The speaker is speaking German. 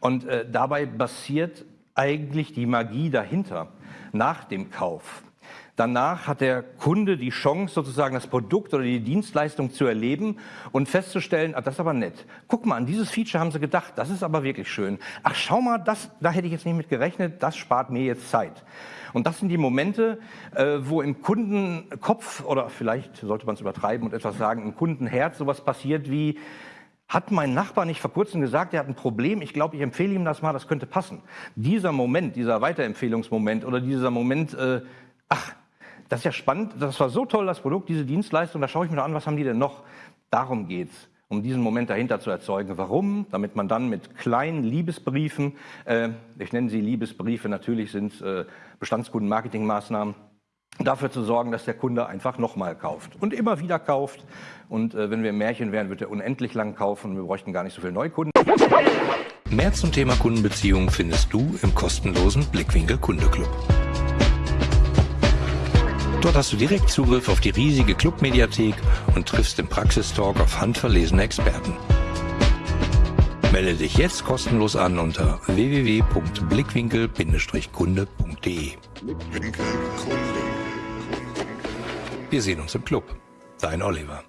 Und äh, dabei basiert eigentlich die Magie dahinter, nach dem Kauf. Danach hat der Kunde die Chance, sozusagen das Produkt oder die Dienstleistung zu erleben und festzustellen, ah, das ist aber nett. Guck mal, an dieses Feature haben sie gedacht, das ist aber wirklich schön. Ach, schau mal, das, da hätte ich jetzt nicht mit gerechnet, das spart mir jetzt Zeit. Und das sind die Momente, äh, wo im Kundenkopf, oder vielleicht sollte man es übertreiben und etwas sagen, im Kundenherz sowas passiert wie, hat mein Nachbar nicht vor kurzem gesagt, er hat ein Problem, ich glaube, ich empfehle ihm das mal, das könnte passen. Dieser Moment, dieser Weiterempfehlungsmoment oder dieser Moment, äh, ach, das ist ja spannend, das war so toll, das Produkt, diese Dienstleistung, da schaue ich mir an, was haben die denn noch? Darum geht's um diesen Moment dahinter zu erzeugen. Warum? Damit man dann mit kleinen Liebesbriefen, äh, ich nenne sie Liebesbriefe, natürlich sind äh, Bestandskundenmarketingmaßnahmen, dafür zu sorgen, dass der Kunde einfach nochmal kauft und immer wieder kauft. Und äh, wenn wir im Märchen wären, wird er unendlich lang kaufen und wir bräuchten gar nicht so viele Neukunden. Mehr zum Thema Kundenbeziehungen findest du im kostenlosen Blickwinkel Kundeclub. Dort hast du direkt Zugriff auf die riesige Clubmediathek und triffst im Praxistalk auf handverlesene Experten. Melde dich jetzt kostenlos an unter www.blickwinkel-kunde.de. Wir sehen uns im Club. Dein Oliver.